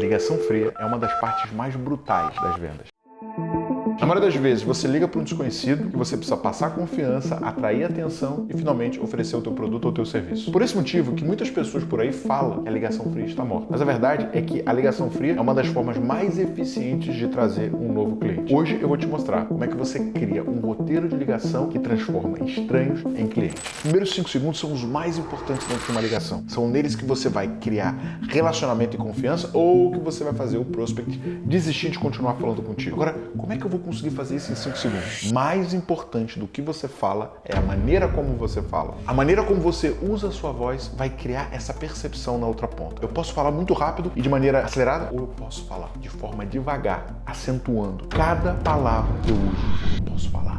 Ligação fria é uma das partes mais brutais das vendas. Na maioria das vezes, você liga para um desconhecido que você precisa passar confiança, atrair atenção e finalmente oferecer o teu produto ou o teu serviço. Por esse motivo que muitas pessoas por aí falam que a ligação fria está morta. Mas a verdade é que a ligação fria é uma das formas mais eficientes de trazer um novo cliente. Hoje eu vou te mostrar como é que você cria um roteiro de ligação que transforma estranhos em clientes. Os primeiros 5 segundos são os mais importantes dentro de uma ligação. São neles que você vai criar relacionamento e confiança ou que você vai fazer o prospect desistir de continuar falando contigo. Agora, como é que eu vou conseguir fazer isso em 5 segundos. Mais importante do que você fala é a maneira como você fala. A maneira como você usa a sua voz vai criar essa percepção na outra ponta. Eu posso falar muito rápido e de maneira acelerada, ou eu posso falar de forma devagar, acentuando cada palavra que eu uso. Eu posso falar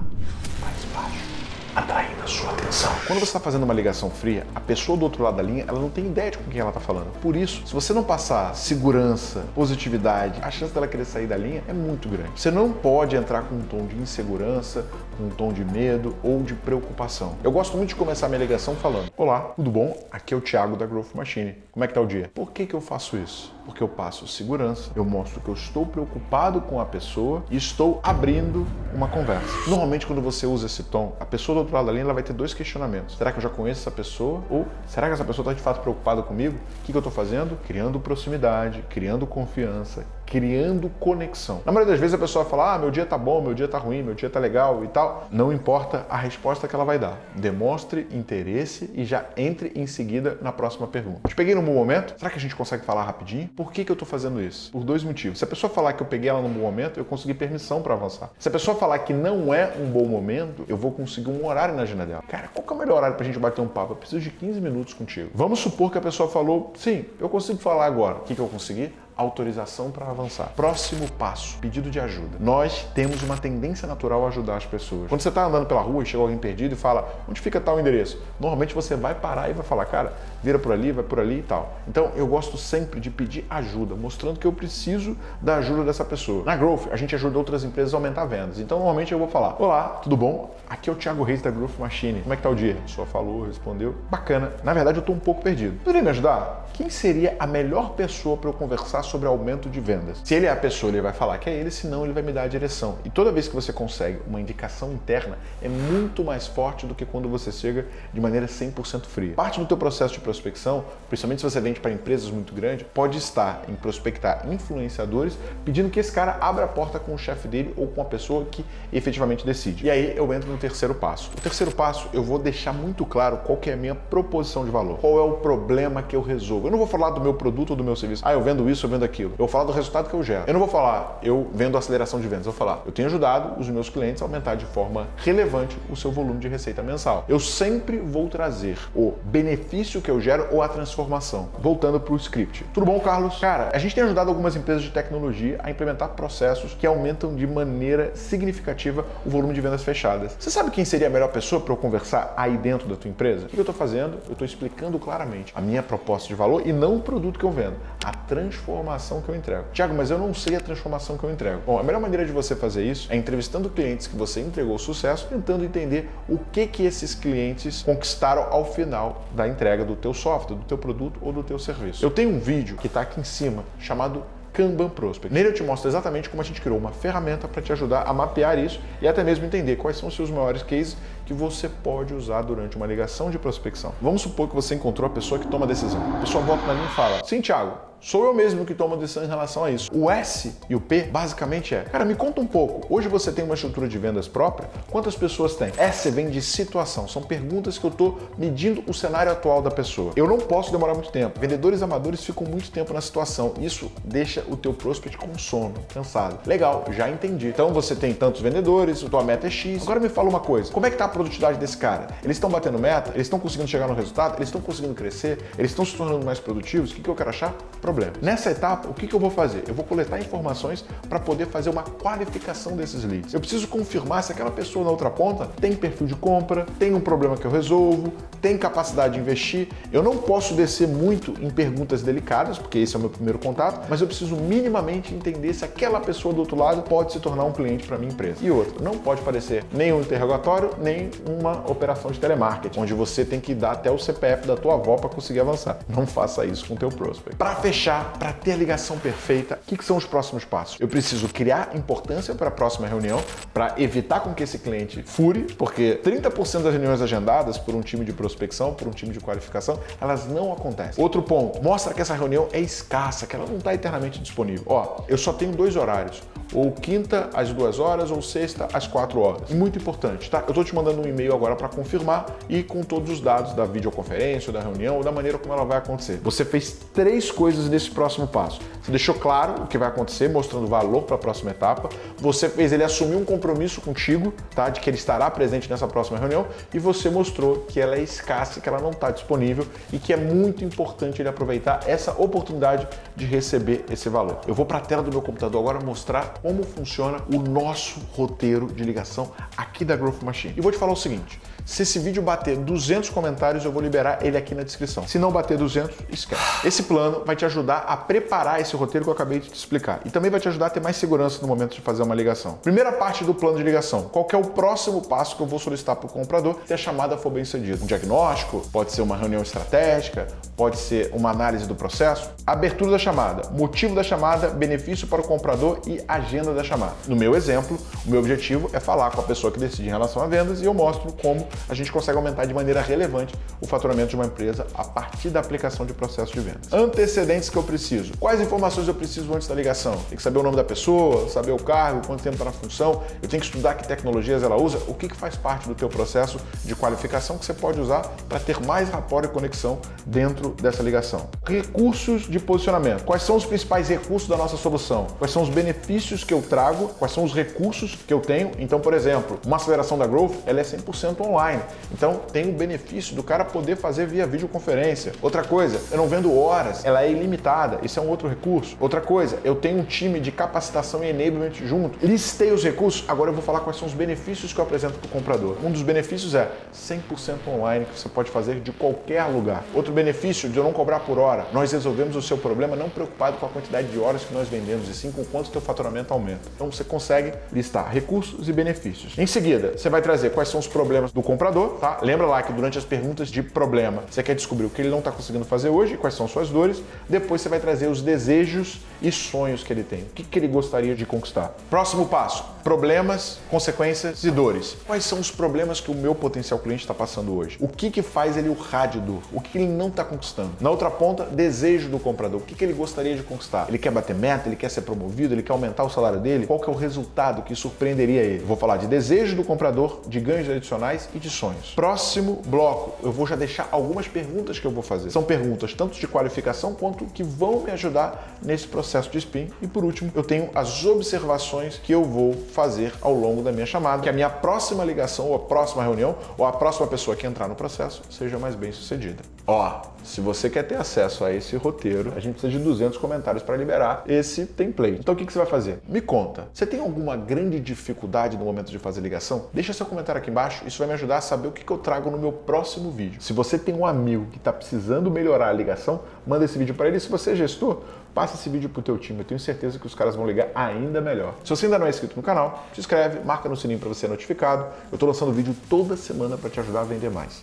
sua atenção. Quando você está fazendo uma ligação fria, a pessoa do outro lado da linha ela não tem ideia de com quem ela está falando. Por isso, se você não passar segurança, positividade, a chance dela querer sair da linha é muito grande. Você não pode entrar com um tom de insegurança, com um tom de medo ou de preocupação. Eu gosto muito de começar minha ligação falando: Olá, tudo bom? Aqui é o Thiago da Growth Machine. Como é que tá o dia? Por que, que eu faço isso? Porque eu passo segurança, eu mostro que eu estou preocupado com a pessoa e estou abrindo uma conversa. Normalmente, quando você usa esse tom, a pessoa do outro lado da linha ela vai ter dois questionamentos. Será que eu já conheço essa pessoa? Ou será que essa pessoa está de fato preocupada comigo? O que, que eu estou fazendo? Criando proximidade, criando confiança, criando conexão. Na maioria das vezes a pessoa fala, ah, meu dia tá bom, meu dia tá ruim, meu dia tá legal e tal. Não importa a resposta que ela vai dar. Demonstre interesse e já entre em seguida na próxima pergunta. Te peguei num bom momento? Será que a gente consegue falar rapidinho? Por que, que eu tô fazendo isso? Por dois motivos. Se a pessoa falar que eu peguei ela num bom momento, eu consegui permissão para avançar. Se a pessoa falar que não é um bom momento, eu vou conseguir um horário na agenda dela. Cara, qual que é o melhor horário pra gente bater um papo? Eu preciso de 15 minutos contigo. Vamos supor que a pessoa falou, sim, eu consigo falar agora. O que, que eu consegui? Autorização para avançar. Próximo passo, pedido de ajuda. Nós temos uma tendência natural a ajudar as pessoas. Quando você está andando pela rua e chega alguém perdido e fala, onde fica tal endereço? Normalmente você vai parar e vai falar, cara, vira por ali, vai por ali e tal. Então eu gosto sempre de pedir ajuda, mostrando que eu preciso da ajuda dessa pessoa. Na Growth, a gente ajuda outras empresas a aumentar vendas. Então normalmente eu vou falar, olá, tudo bom? Aqui é o Thiago Reis da Growth Machine. Como é que tá o dia? A pessoa falou, respondeu. Bacana. Na verdade eu estou um pouco perdido. Poderia me ajudar? Quem seria a melhor pessoa para eu conversar sobre aumento de vendas? Se ele é a pessoa, ele vai falar que é ele, senão ele vai me dar a direção. E toda vez que você consegue uma indicação interna, é muito mais forte do que quando você chega de maneira 100% fria. Parte do teu processo de prospecção, principalmente se você vende para empresas muito grandes, pode estar em prospectar influenciadores, pedindo que esse cara abra a porta com o chefe dele ou com a pessoa que efetivamente decide. E aí eu entro no terceiro passo. O terceiro passo, eu vou deixar muito claro qual que é a minha proposição de valor. Qual é o problema que eu resolvo. Eu não vou falar do meu produto ou do meu serviço. Ah, eu vendo isso, eu vendo aquilo. Eu falar do resultado que eu gero. Eu não vou falar, eu vendo aceleração de vendas. Eu vou falar, eu tenho ajudado os meus clientes a aumentar de forma relevante o seu volume de receita mensal. Eu sempre vou trazer o benefício que eu gero ou a transformação. Voltando para o script. Tudo bom, Carlos? Cara, a gente tem ajudado algumas empresas de tecnologia a implementar processos que aumentam de maneira significativa o volume de vendas fechadas. Você sabe quem seria a melhor pessoa para eu conversar aí dentro da tua empresa? O que eu estou fazendo? Eu estou explicando claramente a minha proposta de valor e não o produto que eu vendo, a transformação que eu entrego. Tiago, mas eu não sei a transformação que eu entrego. Bom, a melhor maneira de você fazer isso é entrevistando clientes que você entregou sucesso, tentando entender o que que esses clientes conquistaram ao final da entrega do teu software, do teu produto ou do teu serviço. Eu tenho um vídeo que está aqui em cima chamado Kanban Prospect. Nele eu te mostro exatamente como a gente criou uma ferramenta para te ajudar a mapear isso e até mesmo entender quais são os seus maiores cases que você pode usar durante uma ligação de prospecção. Vamos supor que você encontrou a pessoa que toma a decisão. A pessoa volta para mim e fala, sim, Thiago, sou eu mesmo que tomo a decisão em relação a isso. O S e o P basicamente é, cara, me conta um pouco. Hoje você tem uma estrutura de vendas própria? Quantas pessoas tem? S vem de situação. São perguntas que eu estou medindo o cenário atual da pessoa. Eu não posso demorar muito tempo. Vendedores amadores ficam muito tempo na situação. Isso deixa o teu prospect com sono, cansado. Legal, já entendi. Então você tem tantos vendedores, a tua meta é X. Agora me fala uma coisa. Como é que tá a produtividade desse cara? Eles estão batendo meta? Eles estão conseguindo chegar no resultado? Eles estão conseguindo crescer? Eles estão se tornando mais produtivos? O que, que eu quero achar? Problema. Nessa etapa, o que, que eu vou fazer? Eu vou coletar informações para poder fazer uma qualificação desses leads. Eu preciso confirmar se aquela pessoa na outra ponta tem perfil de compra, tem um problema que eu resolvo, tem capacidade de investir. Eu não posso descer muito em perguntas delicadas, porque esse é o meu primeiro contato, mas eu preciso minimamente entender se aquela pessoa do outro lado pode se tornar um cliente para minha empresa. E outro, não pode parecer nem um interrogatório, nem uma operação de telemarketing, onde você tem que dar até o CPF da tua avó para conseguir avançar. Não faça isso com o teu prospect. Para fechar, para ter a ligação perfeita, o que, que são os próximos passos? Eu preciso criar importância para a próxima reunião, para evitar com que esse cliente fure, porque 30% das reuniões agendadas por um time de prospecção, por um time de qualificação, elas não acontecem. Outro ponto, mostra que essa reunião é escassa, que ela não está eternamente disponível. Ó, eu só tenho dois horários ou quinta às duas horas ou sexta às quatro horas. Muito importante, tá? Eu estou te mandando um e-mail agora para confirmar e com todos os dados da videoconferência, da reunião ou da maneira como ela vai acontecer. Você fez três coisas nesse próximo passo. Você deixou claro o que vai acontecer, mostrando valor para a próxima etapa. Você fez ele assumir um compromisso contigo, tá? De que ele estará presente nessa próxima reunião e você mostrou que ela é escassa, que ela não está disponível e que é muito importante ele aproveitar essa oportunidade de receber esse valor. Eu vou para a tela do meu computador agora mostrar como funciona o nosso roteiro de ligação aqui da Growth Machine. E vou te falar o seguinte, se esse vídeo bater 200 comentários, eu vou liberar ele aqui na descrição. Se não bater 200, esquece. Esse plano vai te ajudar a preparar esse roteiro que eu acabei de te explicar. E também vai te ajudar a ter mais segurança no momento de fazer uma ligação. Primeira parte do plano de ligação. Qual é o próximo passo que eu vou solicitar para o comprador se a chamada for bem sucedida? Um diagnóstico, pode ser uma reunião estratégica, pode ser uma análise do processo. Abertura da chamada, motivo da chamada, benefício para o comprador e agenda da chamada. No meu exemplo, o meu objetivo é falar com a pessoa que decide em relação a vendas e eu mostro como a gente consegue aumentar de maneira relevante o faturamento de uma empresa a partir da aplicação de processo de vendas. Antecedentes que eu preciso. Quais informações eu preciso antes da ligação? Tem que saber o nome da pessoa, saber o cargo, quanto tempo está na função, eu tenho que estudar que tecnologias ela usa, o que, que faz parte do teu processo de qualificação que você pode usar para ter mais rapport e conexão dentro dessa ligação. Recursos de posicionamento. Quais são os principais recursos da nossa solução? Quais são os benefícios que eu trago? Quais são os recursos que eu tenho? Então, por exemplo, uma aceleração da Growth, ela é 100% online online. Então tem o benefício do cara poder fazer via videoconferência. Outra coisa, eu não vendo horas, ela é ilimitada. Isso é um outro recurso. Outra coisa, eu tenho um time de capacitação e enablement junto. Listei os recursos, agora eu vou falar quais são os benefícios que eu apresento para o comprador. Um dos benefícios é 100% online que você pode fazer de qualquer lugar. Outro benefício de eu não cobrar por hora. Nós resolvemos o seu problema não preocupado com a quantidade de horas que nós vendemos, e sim com quanto o teu faturamento aumenta. Então você consegue listar recursos e benefícios. Em seguida, você vai trazer quais são os problemas do comprador tá? Lembra lá que durante as perguntas de problema, você quer descobrir o que ele não está conseguindo fazer hoje, quais são suas dores. Depois você vai trazer os desejos e sonhos que ele tem. O que, que ele gostaria de conquistar. Próximo passo, problemas, consequências e dores. Quais são os problemas que o meu potencial cliente está passando hoje? O que, que faz ele o rádio? O que ele não está conquistando? Na outra ponta, desejo do comprador. O que, que ele gostaria de conquistar? Ele quer bater meta? Ele quer ser promovido? Ele quer aumentar o salário dele? Qual que é o resultado que surpreenderia ele? Vou falar de desejo do comprador, de ganhos adicionais e de sonhos. Próximo bloco, eu vou já deixar algumas perguntas que eu vou fazer. São perguntas tanto de qualificação quanto que vão me ajudar nesse processo de spin. E por último, eu tenho as observações que eu vou fazer ao longo da minha chamada, que a minha próxima ligação ou a próxima reunião ou a próxima pessoa que entrar no processo seja mais bem sucedida. Ó, se você quer ter acesso a esse roteiro, a gente precisa de 200 comentários para liberar esse template. Então o que, que você vai fazer? Me conta, você tem alguma grande dificuldade no momento de fazer ligação? Deixa seu comentário aqui embaixo, isso vai me ajudar a saber o que, que eu trago no meu próximo vídeo. Se você tem um amigo que está precisando melhorar a ligação, manda esse vídeo para ele. Se você é gestor, passa esse vídeo para o teu time. Eu tenho certeza que os caras vão ligar ainda melhor. Se você ainda não é inscrito no canal, se inscreve, marca no sininho para você ser notificado. Eu estou lançando vídeo toda semana para te ajudar a vender mais.